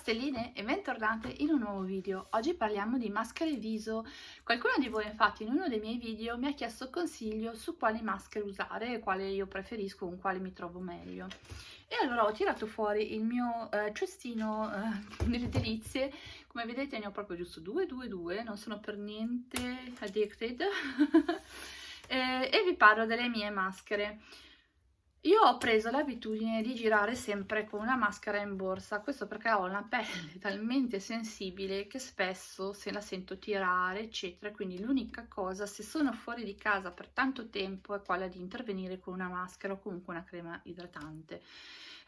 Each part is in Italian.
stelline e bentornate in un nuovo video. Oggi parliamo di maschere viso. Qualcuno di voi infatti in uno dei miei video mi ha chiesto consiglio su quali maschere usare e quale io preferisco, con quale mi trovo meglio. E allora ho tirato fuori il mio eh, cestino eh, delle delizie, come vedete ne ho proprio giusto due, due, due, non sono per niente addicted e, e vi parlo delle mie maschere. Io ho preso l'abitudine di girare sempre con una maschera in borsa, questo perché ho una pelle talmente sensibile che spesso se la sento tirare, eccetera, quindi l'unica cosa, se sono fuori di casa per tanto tempo, è quella di intervenire con una maschera o comunque una crema idratante.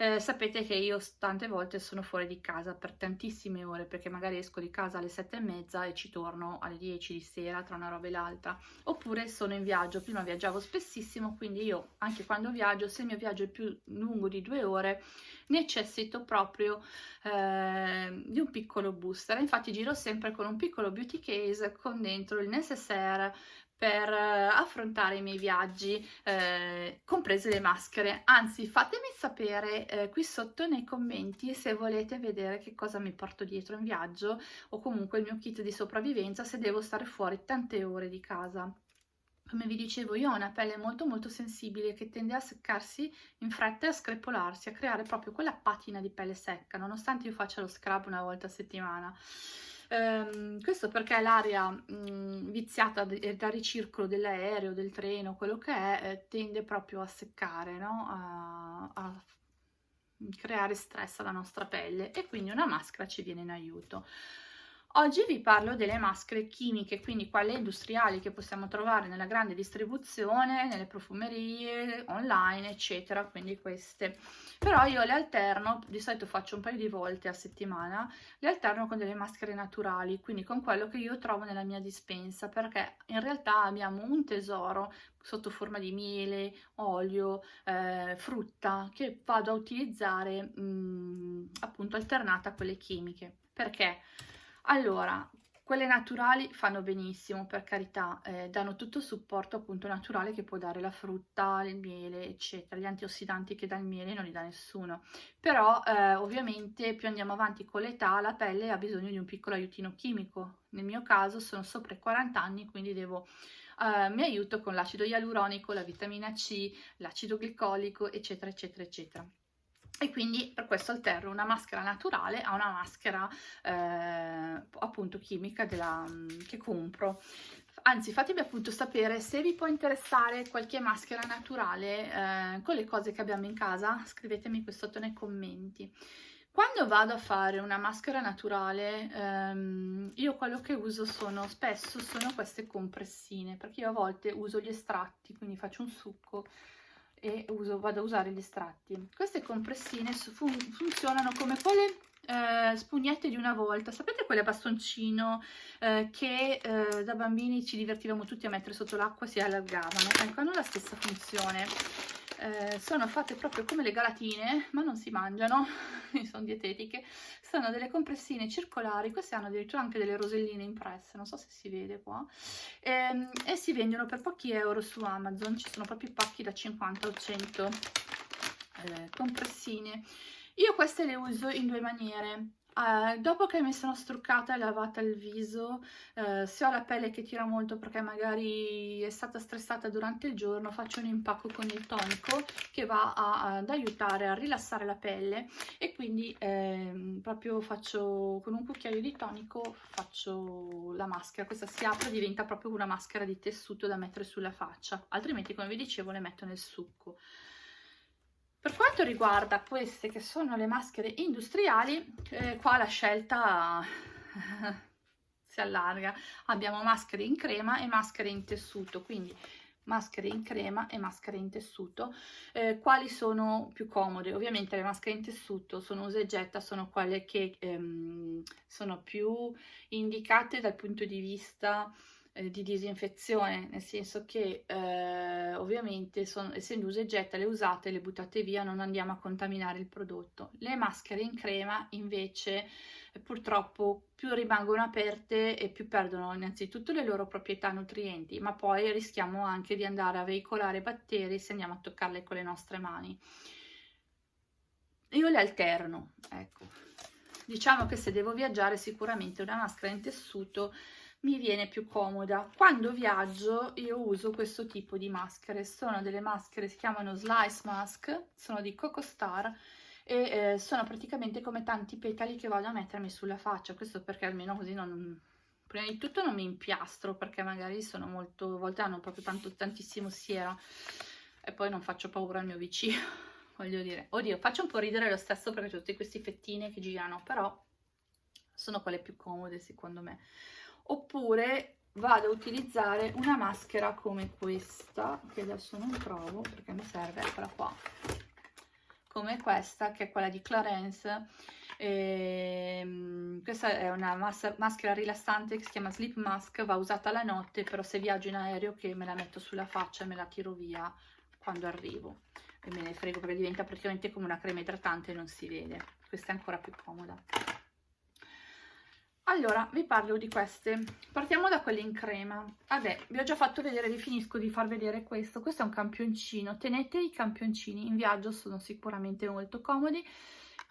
Eh, sapete che io tante volte sono fuori di casa per tantissime ore perché magari esco di casa alle sette e mezza e ci torno alle 10 di sera tra una roba e l'altra. Oppure sono in viaggio, prima viaggiavo spessissimo quindi io anche quando viaggio se il mio viaggio è più lungo di due ore necessito proprio eh, di un piccolo booster. Infatti giro sempre con un piccolo beauty case con dentro il necessaire per eh, affrontare i miei viaggi, eh, comprese le maschere. Anzi, fatemi sapere eh, qui sotto nei commenti se volete vedere che cosa mi porto dietro in viaggio o comunque il mio kit di sopravvivenza se devo stare fuori tante ore di casa. Come vi dicevo, io ho una pelle molto molto sensibile che tende a seccarsi in fretta e a screpolarsi, a creare proprio quella patina di pelle secca, nonostante io faccia lo scrub una volta a settimana. Um, questo perché l'aria um, viziata dal ricircolo dell'aereo, del treno, quello che è, eh, tende proprio a seccare, no? a, a creare stress alla nostra pelle e quindi una maschera ci viene in aiuto. Oggi vi parlo delle maschere chimiche, quindi quelle industriali che possiamo trovare nella grande distribuzione, nelle profumerie, online, eccetera, quindi queste. Però io le alterno, di solito faccio un paio di volte a settimana, le alterno con delle maschere naturali, quindi con quello che io trovo nella mia dispensa, perché in realtà abbiamo un tesoro sotto forma di miele, olio, eh, frutta, che vado a utilizzare mh, mm, appunto alternata a quelle chimiche. Perché? Allora, quelle naturali fanno benissimo, per carità, eh, danno tutto il supporto appunto naturale che può dare la frutta, il miele, eccetera. Gli antiossidanti che dà il miele non li dà nessuno. Però eh, ovviamente più andiamo avanti con l'età, la pelle ha bisogno di un piccolo aiutino chimico. Nel mio caso sono sopra i 40 anni, quindi devo... Eh, mi aiuto con l'acido ialuronico, la vitamina C, l'acido glicolico, eccetera, eccetera, eccetera e quindi per questo alterno una maschera naturale a una maschera eh, appunto chimica della, mm, che compro. Anzi fatemi appunto sapere se vi può interessare qualche maschera naturale eh, con le cose che abbiamo in casa scrivetemi qui sotto nei commenti. Quando vado a fare una maschera naturale ehm, io quello che uso sono spesso sono queste compressine perché io a volte uso gli estratti quindi faccio un succo e uso, vado a usare gli estratti. Queste compressine fun funzionano come quelle eh, spugnette di una volta, sapete quelle a bastoncino eh, che eh, da bambini ci divertivamo tutti a mettere sotto l'acqua si allargavano? Ecco, hanno la stessa funzione eh, sono fatte proprio come le galatine, ma non si mangiano, sono dietetiche, sono delle compressine circolari, queste hanno addirittura anche delle roselline impresse, non so se si vede qua, e, ehm, e si vendono per pochi euro su Amazon, ci sono proprio i pacchi da 50 o 100 eh, compressine. Io queste le uso in due maniere, Uh, dopo che mi sono struccata e lavata il viso, uh, se ho la pelle che tira molto perché magari è stata stressata durante il giorno, faccio un impacco con il tonico che va a, ad aiutare a rilassare la pelle e quindi eh, proprio faccio con un cucchiaio di tonico faccio la maschera, questa si apre e diventa proprio una maschera di tessuto da mettere sulla faccia, altrimenti come vi dicevo le metto nel succo. Per quanto riguarda queste che sono le maschere industriali, eh, qua la scelta si allarga. Abbiamo maschere in crema e maschere in tessuto, quindi maschere in crema e maschere in tessuto. Eh, quali sono più comode? Ovviamente le maschere in tessuto sono usa e getta, sono quelle che ehm, sono più indicate dal punto di vista eh, di disinfezione, nel senso che eh, ovviamente sono, essendo usa e getta le usate, le buttate via, non andiamo a contaminare il prodotto. Le maschere in crema invece eh, purtroppo più rimangono aperte e più perdono innanzitutto le loro proprietà nutrienti, ma poi rischiamo anche di andare a veicolare batteri se andiamo a toccarle con le nostre mani. Io le alterno, ecco diciamo che se devo viaggiare sicuramente una maschera in tessuto mi viene più comoda. Quando viaggio io uso questo tipo di maschere, sono delle maschere, si chiamano Slice Mask, sono di Coco Star e eh, sono praticamente come tanti petali che vado a mettermi sulla faccia, questo perché almeno così non... Prima di tutto non mi impiastro perché magari sono molto, a volte hanno proprio tanto, tantissimo siera e poi non faccio paura al mio vicino, voglio dire. Oddio, faccio un po' ridere lo stesso perché ho tutte queste fettine che girano, però sono quelle più comode secondo me oppure vado a utilizzare una maschera come questa che adesso non trovo perché mi serve eccola qua. Come questa che è quella di Clarence. Ehm, questa è una mas maschera rilassante che si chiama Sleep Mask va usata la notte però se viaggio in aereo che me la metto sulla faccia e me la tiro via quando arrivo. E me ne frego perché diventa praticamente come una crema idratante e non si vede. Questa è ancora più comoda allora, vi parlo di queste. Partiamo da quelle in crema. Vabbè, vi ho già fatto vedere, vi finisco di far vedere questo. Questo è un campioncino. Tenete i campioncini, in viaggio sono sicuramente molto comodi.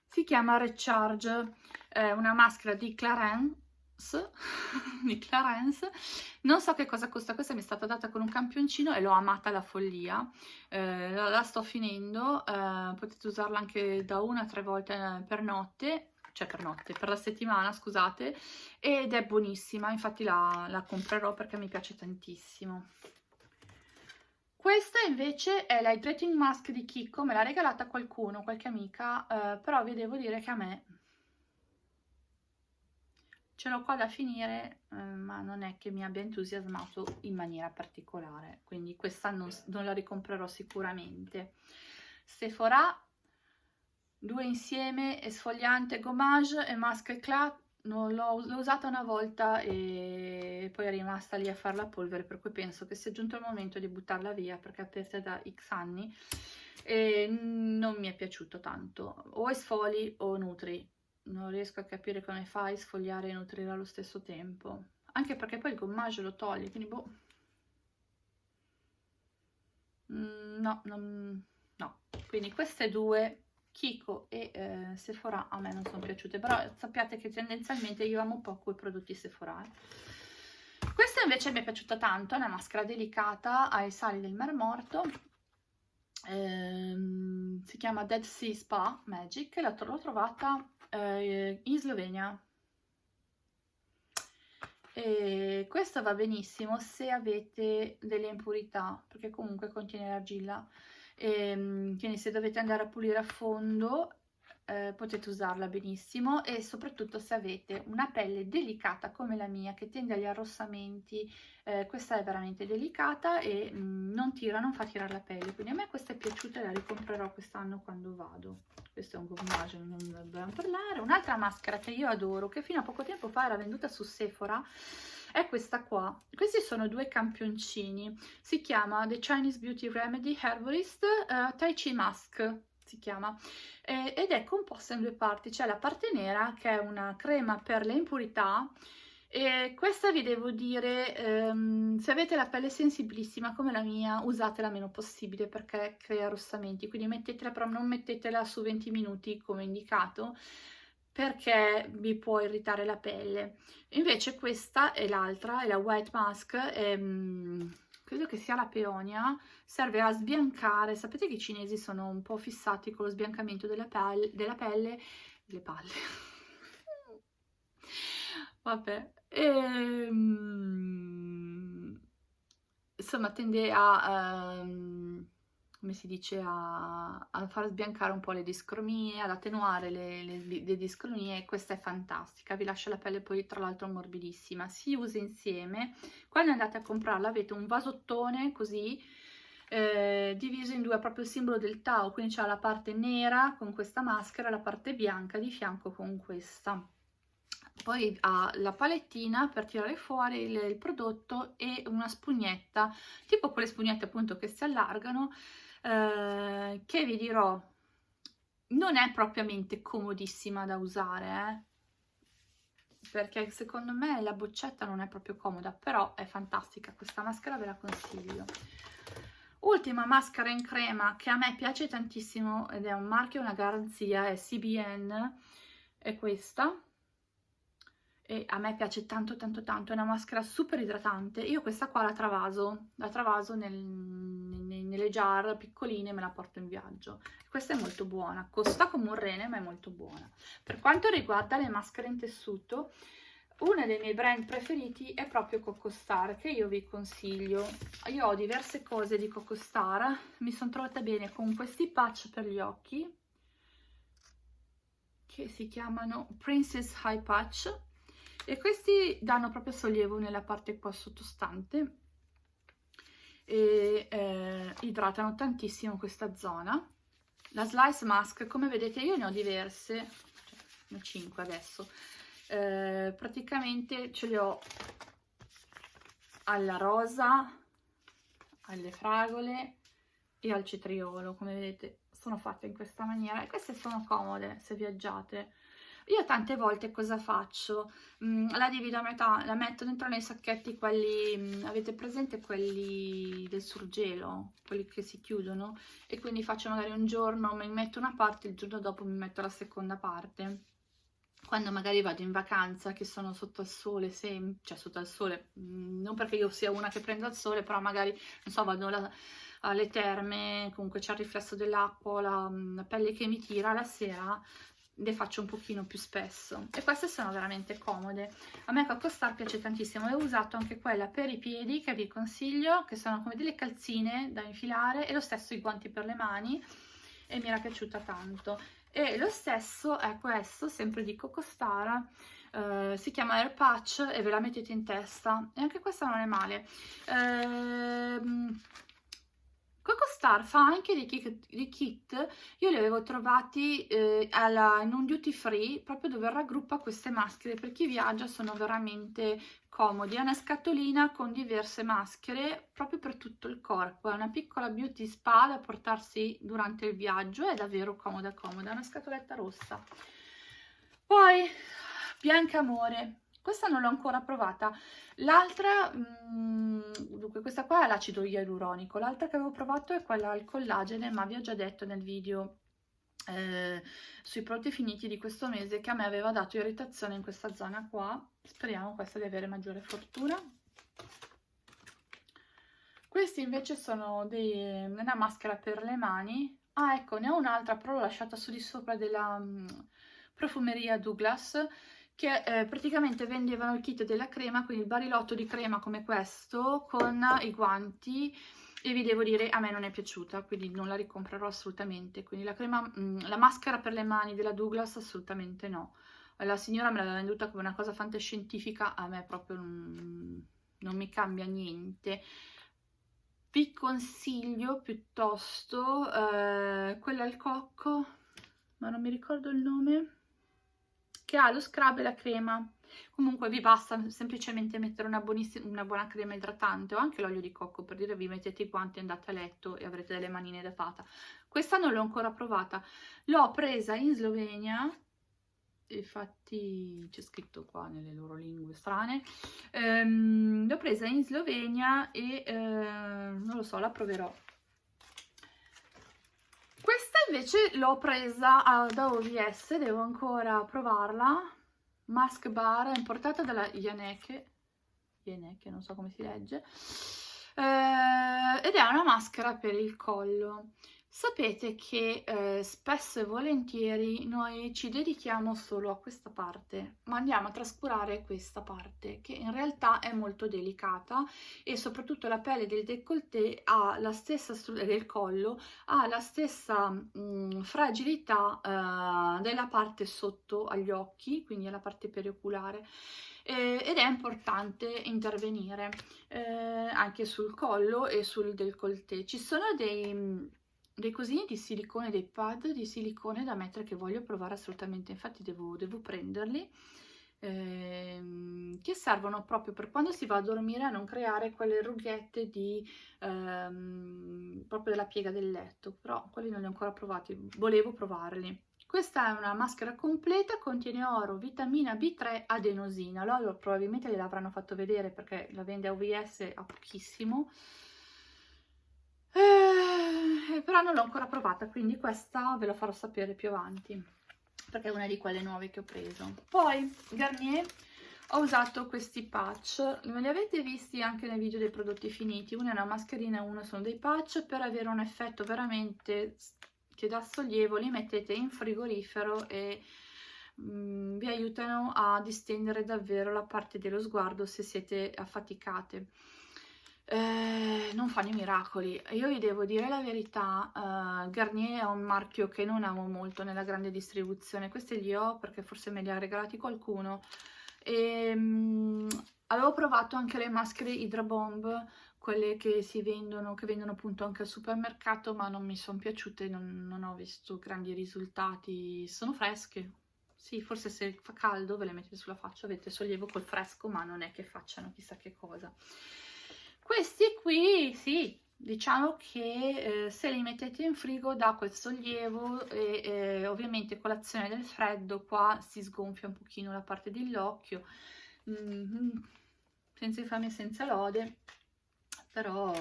Si chiama Recharge, è una maschera di Clarence, di Clarence. Non so che cosa costa, questa mi è stata data con un campioncino e l'ho amata alla follia. Eh, la sto finendo, eh, potete usarla anche da una a tre volte per notte cioè per notte, per la settimana, scusate, ed è buonissima, infatti la, la comprerò perché mi piace tantissimo. Questa invece è la Hydrating Mask di Kiko, me l'ha regalata qualcuno, qualche amica, eh, però vi devo dire che a me ce l'ho qua da finire, eh, ma non è che mi abbia entusiasmato in maniera particolare, quindi questa non, non la ricomprerò sicuramente. Sephora due insieme, esfoliante gommage e mask eclat, l'ho usata una volta e poi è rimasta lì a fare la polvere, per cui penso che sia giunto il momento di buttarla via perché è aperta da x anni e non mi è piaciuto tanto, o esfoli o nutri, non riesco a capire come fai a sfogliare e nutrire allo stesso tempo, anche perché poi il gommage lo toglie, quindi boh, mm, no, non, no, quindi queste due Kiko e eh, Sephora a me non sono piaciute, però sappiate che tendenzialmente io amo poco i prodotti Sephora. Eh. Questa invece mi è piaciuta tanto, è una maschera delicata ai sali del Mar Morto, ehm, si chiama Dead Sea Spa Magic, l'ho trovata eh, in Slovenia. E questa va benissimo se avete delle impurità, perché comunque contiene argilla e, ehm, quindi se dovete andare a pulire a fondo eh, potete usarla benissimo e soprattutto se avete una pelle delicata come la mia che tende agli arrossamenti eh, questa è veramente delicata e mh, mm, non tira, non fa tirare la pelle quindi a me questa è piaciuta e la ricomprerò quest'anno quando vado questo è un gommage, non dobbiamo parlare un'altra maschera che io adoro che fino a poco tempo fa era venduta su Sephora è questa qua. Questi sono due campioncini. Si chiama The Chinese Beauty Remedy Herbalist uh, Tai Chi Mask si chiama eh, ed è composta in due parti c'è la parte nera che è una crema per le impurità e questa vi devo dire ehm, se avete la pelle sensibilissima come la mia usatela meno possibile perché crea rossamenti quindi mettetela però non mettetela su 20 minuti come indicato perché vi può irritare la pelle. Invece questa è l'altra, è la White Mask, ehm, credo che sia la peonia, serve a sbiancare, sapete che i cinesi sono un po' fissati con lo sbiancamento della pelle, della pelle? Le palle, vabbè, ehm, insomma tende a... Um, come si dice, a, a, far sbiancare un po' le discromie, ad attenuare le, le, le, discromie, questa è fantastica, vi lascia la pelle poi tra l'altro morbidissima, si usa insieme, quando andate a comprarla avete un vasottone così, eh, diviso in due, proprio il simbolo del Tao, quindi c'è la parte nera con questa maschera e la parte bianca di fianco con questa. Poi ha la palettina per tirare fuori il, il, prodotto e una spugnetta, tipo quelle spugnette appunto che si allargano, eh, che vi dirò? Non è propriamente comodissima da usare, eh? perché secondo me la boccetta non è proprio comoda, però è fantastica, questa maschera ve la consiglio. Ultima maschera in crema che a me piace tantissimo ed è un marchio, una garanzia, è CBN, è questa. E a me piace tanto tanto tanto, è una maschera super idratante, io questa qua la travaso, la travaso nel, nel, nelle jar piccoline me la porto in viaggio, questa è molto buona, costa come un rene ma è molto buona. Per quanto riguarda le maschere in tessuto, uno dei miei brand preferiti è proprio Coco Star che io vi consiglio. Io ho diverse cose di Coco Star mi sono trovata bene con questi patch per gli occhi che si chiamano Princess High Patch e questi danno proprio sollievo nella parte qua sottostante e eh, idratano tantissimo questa zona. La slice mask come vedete io ne ho diverse cioè, ne ho 5 adesso. Eh, praticamente ce le ho alla rosa alle fragole e al cetriolo. Come vedete sono fatte in questa maniera e queste sono comode se viaggiate io tante volte cosa faccio? Mm, la divido a metà, la metto dentro nei sacchetti quelli, mm, avete presente quelli del surgelo, quelli che si chiudono? E quindi faccio magari un giorno, mi metto una parte, il giorno dopo mi metto la seconda parte. Quando magari vado in vacanza che sono sotto al sole, sem cioè sotto al sole, mm, non perché io sia una che prendo il sole, però magari, non so, vado la, alle terme, comunque c'è il riflesso dell'acqua, la, la, pelle che mi tira, la sera le faccio un pochino più spesso. E queste sono veramente comode. A me Coco Star piace tantissimo. E ho usato anche quella per i piedi che vi consiglio che sono come delle calzine da infilare e lo stesso i guanti per le mani e mi era piaciuta tanto. E lo stesso è questo sempre di Coco Star Uh, si chiama Air Patch e ve la mettete in testa. E anche questa non è male. Uh, Coco Star fa anche dei kit, dei kit io li avevo trovati eh, alla, in un duty free proprio dove raggruppa queste maschere. Per chi viaggia sono veramente comodi, è una scatolina con diverse maschere proprio per tutto il corpo, è una piccola beauty spa da portarsi durante il viaggio, è davvero comoda comoda, è una scatoletta rossa. Poi Bianca Amore questa non l'ho ancora provata. L'altra mm, dunque questa qua è l'acido ialuronico. L'altra che avevo provato è quella al collagene ma vi ho già detto nel video eh, sui prodotti finiti di questo mese che a me aveva dato irritazione in questa zona qua. Speriamo questa di avere maggiore fortuna. Questi invece sono dei, una maschera per le mani. Ah ecco ne ho un'altra però l'ho lasciata su di sopra della um, profumeria Douglas che eh, praticamente vendevano il kit della crema, quindi il barilotto di crema come questo con i guanti e vi devo dire a me non è piaciuta, quindi non la ricomprerò assolutamente. Quindi la, crema, mm, la maschera per le mani della Douglas assolutamente no. La signora me l'aveva venduta come una cosa fantascientifica, a me proprio non, non mi cambia niente. Vi consiglio piuttosto eh, quella al cocco, ma non mi ricordo il nome che ha lo scrub e la crema. Comunque vi basta semplicemente mettere una, una buona crema idratante o anche l'olio di cocco per dire vi mettete i guanti andate a letto e avrete delle manine da fata questa non l'ho ancora provata. L'ho presa in Slovenia infatti c'è scritto qua nelle loro lingue strane ehm, l'ho presa in Slovenia e eh, non lo so la proverò invece l'ho presa da OVS, devo ancora provarla. Mask Bar, importata dalla Yaneke, Yaneke, non so come si legge, eh, ed è una maschera per il collo. Sapete che eh, spesso e volentieri noi ci dedichiamo solo a questa parte, ma andiamo a trascurare questa parte che in realtà è molto delicata e soprattutto la pelle del décolleté ha la stessa del collo ha la stessa mh, mm, fragilità eh, della parte sotto agli occhi, quindi alla parte perioculare ed è importante intervenire eh, anche sul collo e sul décolleté. Ci sono dei dei cosini di silicone, dei pad di silicone da mettere che voglio provare assolutamente, infatti devo, devo prenderli, ehm, che servono proprio per quando si va a dormire a non creare quelle rughette di, ehm, proprio della piega del letto, però quelli non li ho ancora provati, volevo provarli. Questa è una maschera completa, contiene oro, vitamina B3, adenosina. Loro probabilmente gliel'avranno fatto vedere perché la vende a OVS a pochissimo. Eh, però non l'ho ancora provata, quindi questa ve la farò sapere più avanti. perché è una di quelle nuove che ho preso. Poi Garnier ho usato questi patch, me li avete visti anche nel video dei prodotti finiti, una è una mascherina e uno sono dei patch, per avere un effetto veramente che dà sollievo li mettete in frigorifero e mm, vi aiutano a distendere davvero la parte dello sguardo se siete affaticate. Eh, non fanno i miracoli. Io vi devo dire la verità, uh, Garnier è un marchio che non amo molto nella grande distribuzione, questi li ho perché forse me li ha regalati qualcuno, e, um, avevo provato anche le maschere Hydra Bomb, quelle che si vendono, che vendono appunto anche al supermercato, ma non mi sono piaciute, non, non ho visto grandi risultati, sono fresche, sì, forse se fa caldo ve le mettete sulla faccia, avete sollievo col fresco, ma non è che facciano chissà che cosa. Questi qui, sì, diciamo che eh, se li mettete in frigo dà quel sollievo e eh, ovviamente con l'azione del freddo qua si sgonfia un pochino la parte dell'occhio. Mm senza e senza lode. Però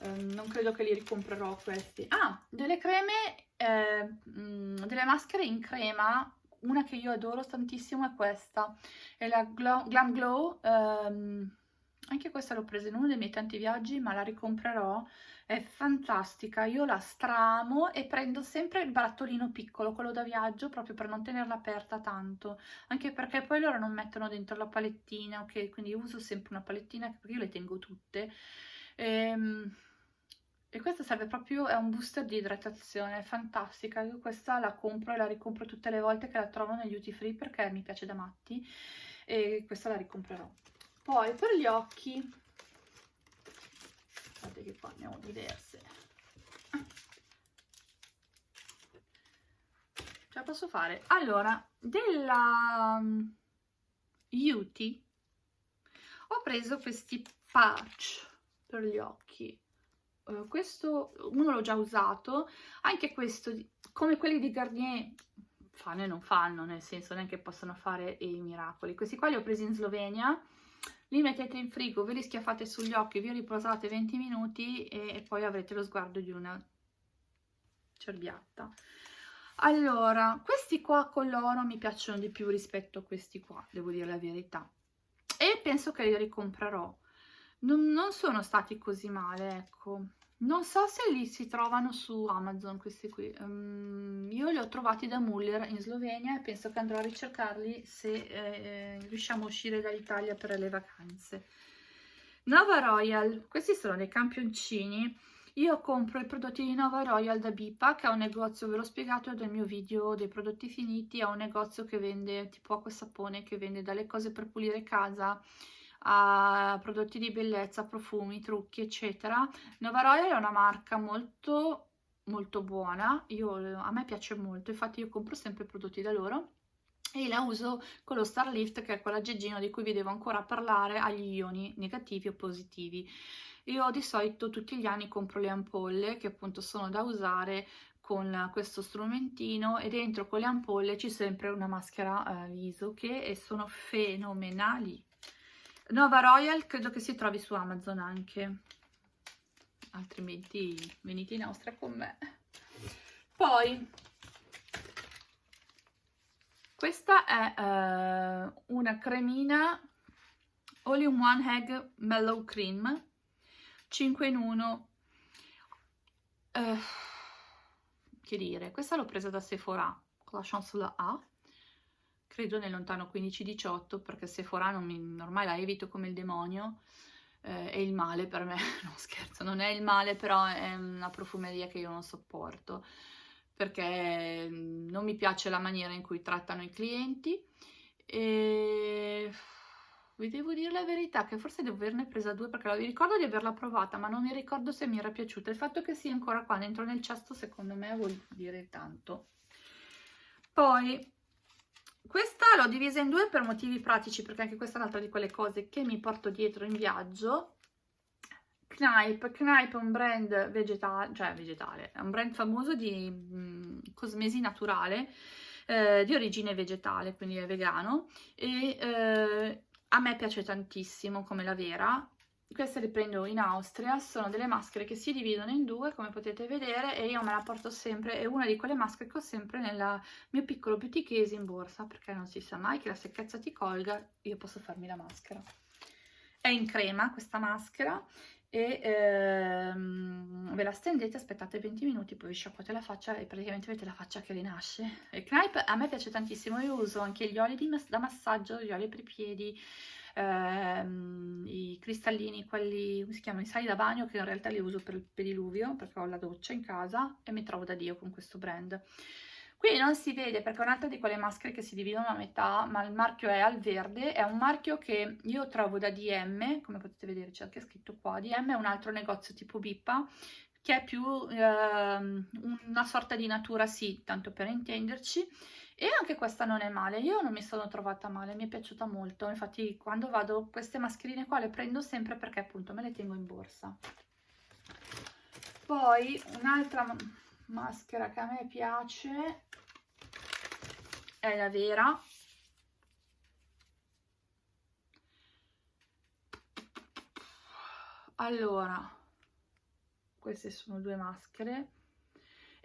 eh, non credo che li ricomprerò questi. Ah delle creme eh, mh, delle maschere in crema. Una che io adoro tantissimo è questa. È la Glam Glow ehm, anche questa l'ho presa in uno dei miei tanti viaggi ma la ricomprerò. È fantastica io la stramo e prendo sempre il barattolino piccolo quello da viaggio proprio per non tenerla aperta tanto. Anche perché poi loro non mettono dentro la palettina ok? Quindi uso sempre una palettina perché io le tengo tutte. Ehm, e questa serve proprio, è un booster di idratazione, è fantastica, io questa la compro e la ricompro tutte le volte che la trovo negli duty free perché mi piace da matti e questa la ricomprerò poi per gli occhi. Guardate che qua ne ho diverse. Ce la posso fare? Allora della um, Beauty ho preso questi patch per gli occhi. Uh, questo uno l'ho già usato. Anche questo come quelli di Garnier fanno e non fanno nel senso neanche possono fare i miracoli. Questi qua li ho presi in Slovenia li mettete in frigo, ve li schiaffate sugli occhi, vi riposate 20 minuti e, e poi avrete lo sguardo di una cerbiatta. Allora, questi qua con l'oro mi piacciono di più rispetto a questi qua, devo dire la verità. E penso che li ricomprerò. Non, non sono stati così male, ecco. Non so se li si trovano su Amazon questi qui, um, io li ho trovati da Muller in Slovenia e penso che andrò a ricercarli se eh, riusciamo a uscire dall'Italia per le vacanze. Nova Royal, questi sono dei campioncini, io compro i prodotti di Nova Royal da Bipa che è un negozio, ve l'ho spiegato nel mio video dei prodotti finiti, è un negozio che vende tipo acqua e sapone, che vende dalle cose per pulire casa, a prodotti di bellezza, profumi, trucchi, eccetera. Nova Royal è una marca molto molto buona, io, a me piace molto, infatti io compro sempre prodotti da loro e la uso con lo Starlift che è quell'aggeggino di cui vi devo ancora parlare agli ioni negativi o positivi. Io di solito tutti gli anni compro le ampolle che appunto sono da usare con questo strumentino e dentro con le ampolle c'è sempre una maschera eh, viso che sono fenomenali Nova Royal credo che si trovi su Amazon anche, altrimenti venite in Austria con me. Poi, questa è uh, una cremina All in One Egg Mellow Cream 5 in 1 uh, eh, che dire, questa l'ho presa da Sephora con la Chancellor A credo nel lontano 15-18 perché Sephora non mi, ormai la evito come il demonio eh, è il male per me, no scherzo, non è il male però è una profumeria che io non sopporto perché mm, non mi piace la maniera in cui trattano i clienti. E vi devo dire la verità che forse devo averne presa due perché vi ricordo di averla provata ma non mi ricordo se mi era piaciuta. Il fatto che sia ancora qua dentro nel cesto secondo me vuol dire tanto. Poi questa l'ho divisa in due per motivi pratici, perché anche questa è un'altra di quelle cose che mi porto dietro in viaggio. Knipe, Knipe è un brand vegetale, cioè vegetale, è un brand famoso di mh, mm, cosmesi naturale, eh, di origine vegetale, quindi è vegano, e eh, a me piace tantissimo come la vera, queste le prendo in Austria, sono delle maschere che si dividono in due come potete vedere e io me la porto sempre, è una di quelle maschere che ho sempre nel mio piccolo beauty case in borsa perché non si sa mai che la secchezza ti colga, io posso farmi la maschera. È in crema questa maschera e ehm, ve la stendete, aspettate 20 minuti, poi vi sciacquate la faccia e praticamente avete la faccia che rinasce. Il Knipe a me piace tantissimo, io uso anche gli oli da massaggio, gli oli per i piedi, ehm, i cristallini, quelli, come si chiamano, i sali da bagno, che in realtà li uso per il pediluvio, perché ho la doccia in casa e mi trovo da Dio con questo brand. Qui non si vede perché è un'altra di quelle maschere che si dividono a metà, ma il marchio è al verde, è un marchio che io trovo da DM, come potete vedere c'è anche scritto qua, DM è un altro negozio tipo Bippa, che è più eh, una sorta di natura sì, tanto per intenderci, e anche questa non è male, io non mi sono trovata male, mi è piaciuta molto, infatti quando vado queste mascherine qua le prendo sempre perché appunto me le tengo in borsa. Poi un'altra maschera che a me piace è la vera, allora queste sono due maschere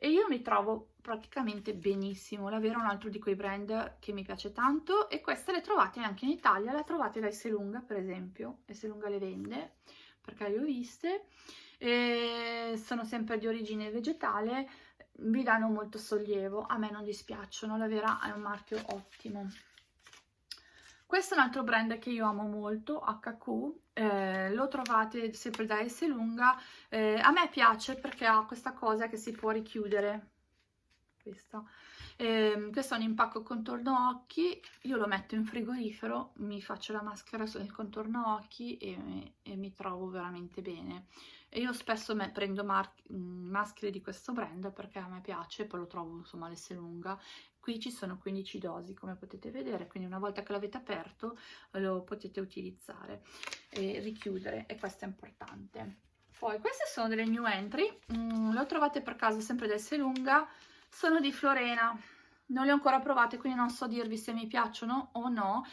e io mi trovo praticamente benissimo la Vera è un altro di quei brand che mi piace tanto e queste le trovate anche in Italia la trovate da Esselunga per esempio Esselunga le vende perché le ho viste e sono sempre di origine vegetale vi danno molto sollievo a me non dispiacciono la Vera è un marchio ottimo questo è un altro brand che io amo molto, HQ, eh, lo trovate sempre da Esselunga, eh, a me piace perché ha questa cosa che si può richiudere, questa. Eh, questo è un impacco contorno occhi, io lo metto in frigorifero, mi faccio la maschera sul contorno occhi e, e mi trovo veramente bene. E io spesso me, prendo maschere di questo brand perché a me piace, poi lo trovo insomma lunga Qui ci sono 15 dosi come potete vedere, quindi una volta che l'avete aperto lo potete utilizzare e richiudere e questo è importante. Poi queste sono delle new entry, mm, lo trovate per caso sempre da lunga sono di Florena, non le ho ancora provate quindi non so dirvi se mi piacciono o no.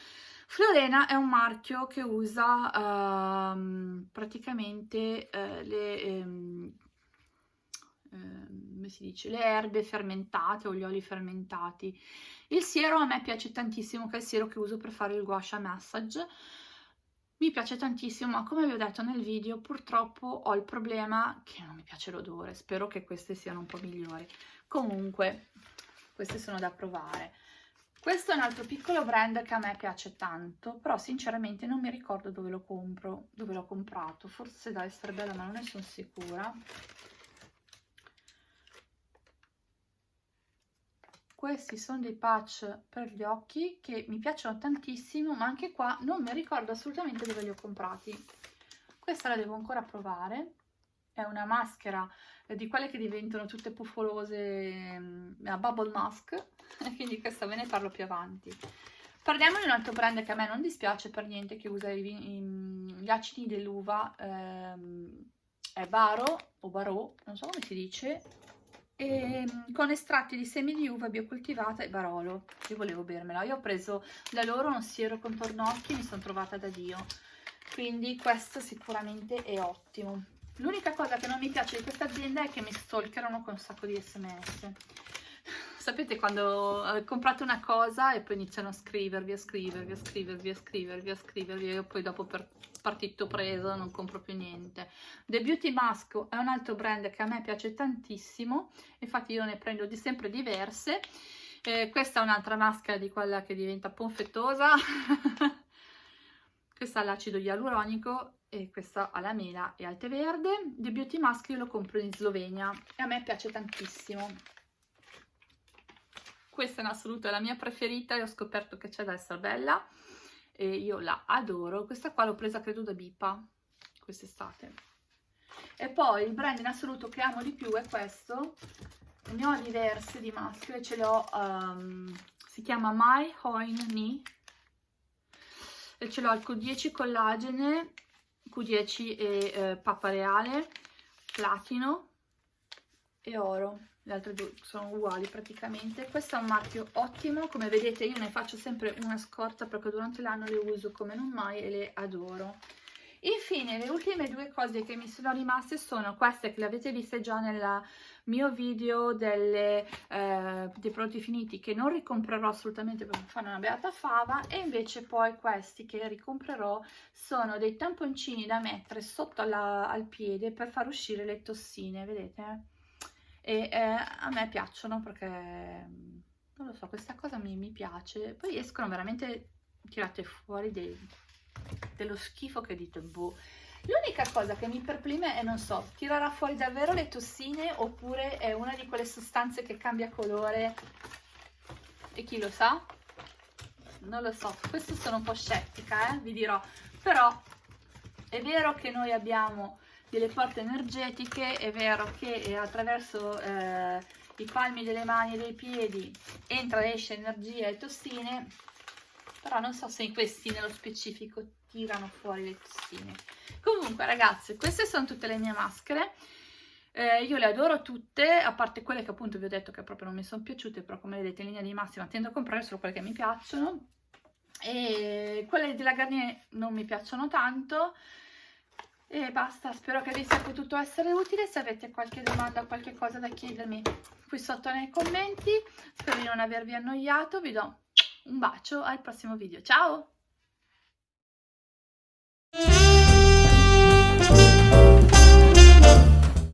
Florena è un marchio che usa ehm, praticamente eh, le, ehm, come si dice, le erbe fermentate o gli oli fermentati. Il siero a me piace tantissimo, che è il siero che uso per fare il guasha massage. Mi piace tantissimo, ma come vi ho detto nel video, purtroppo ho il problema che non mi piace l'odore. Spero che queste siano un po' migliori. Comunque, queste sono da provare. Questo è un altro piccolo brand che a me piace tanto, però sinceramente non mi ricordo dove lo compro, dove l'ho comprato. Forse da essere bella, ma non ne sono sicura. Questi sono dei patch per gli occhi che mi piacciono tantissimo ma anche qua non mi ricordo assolutamente dove li ho comprati. Questa la devo ancora provare. È una maschera di quelle che diventano tutte puffolose mm, a bubble mask quindi questa ve ne parlo più avanti. Parliamo di un altro brand che a me non dispiace per niente che usa i, i, gli acidi dell'uva ehm, è Baro o Barò non so come si dice e, ehm, con estratti di semi di uva biocoltivata e Barolo. Io volevo bermela. Io ho preso da loro uno siero contorno occhi e mi sono trovata da Dio. Quindi questo sicuramente è ottimo. L'unica cosa che non mi piace di questa azienda è che mi stalkerano con un sacco di sms. Sapete quando eh, comprate una cosa e poi iniziano a scrivervi, a scrivervi, a scrivervi, a scrivervi, a scrivervi e poi dopo per partito preso, non compro più niente. The Beauty Mask è un altro brand che a me piace tantissimo, infatti io ne prendo di sempre diverse. Eh, questa è un'altra maschera di quella che diventa ponfettosa. questa ha l'acido ialuronico e questa ha la mela e al tè verde. The Beauty Mask io lo compro in Slovenia e a me piace tantissimo. Questa in assoluto è la mia preferita e ho scoperto che c'è da essere bella e io la adoro. Questa qua l'ho presa credo da Bipa quest'estate. E poi il brand in assoluto che amo di più è questo. Ne ho diverse di maschere, ce l'ho, um, si chiama My Hoin Ni e ce l'ho al Q10 collagene, Q10 e eh, pappa reale, platino e oro. Le altre due sono uguali praticamente. Questo è un marchio ottimo. Come vedete io ne faccio sempre una scorta perché durante l'anno le uso come non mai e le adoro. Infine, le ultime due cose che mi sono rimaste sono queste che le avete viste già nel mio video delle, eh, dei prodotti finiti che non ricomprerò assolutamente perché fanno una beata fava. E invece poi questi che ricomprerò sono dei tamponcini da mettere sotto la, al piede per far uscire le tossine, vedete? E eh, a me piacciono perché, non lo so, questa cosa mi, mi piace. Poi escono veramente tirate fuori dei dello schifo che dite boh. L'unica cosa che mi perplime è, non so, tirerà fuori davvero le tossine oppure è una di quelle sostanze che cambia colore e chi lo sa? Non lo so, questo sono un po' scettica, eh, vi dirò. Però è vero che noi abbiamo delle porte energetiche, è vero che attraverso eh, i palmi delle mani e dei piedi entra e esce energia e tossine, però non so se in questi nello specifico tirano fuori le tossine. Comunque ragazze queste sono tutte le mie maschere. Eh, io le adoro tutte a parte quelle che appunto vi ho detto che proprio non mi sono piaciute però come vedete in linea di massima tendo a comprare solo quelle che mi piacciono. E quelle della Garnier non mi piacciono tanto e basta, spero che vi sia potuto essere utile, se avete qualche domanda o qualche cosa da chiedermi qui sotto nei commenti, spero di non avervi annoiato, vi do un bacio al prossimo video, ciao!